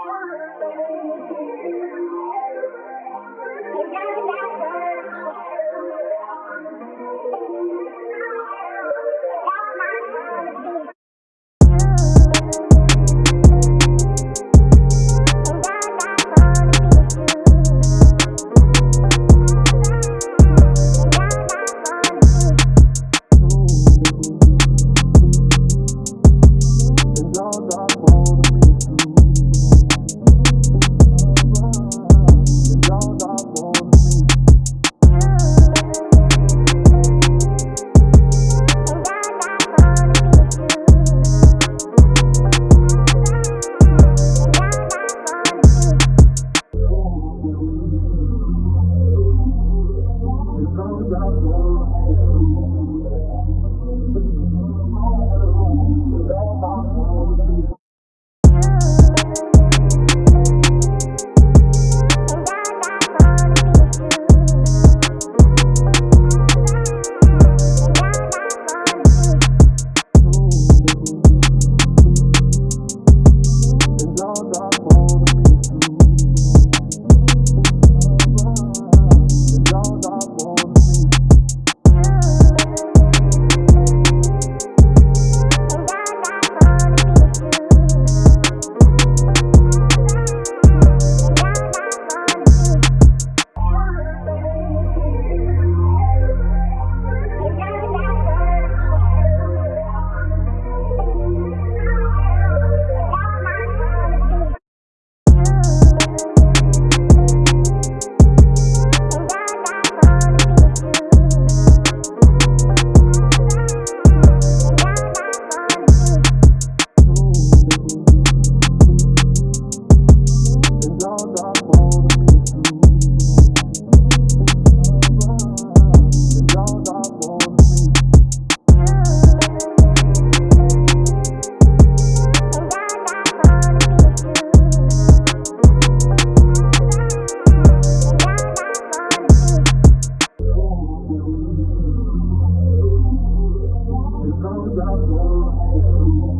Thank you. Deus.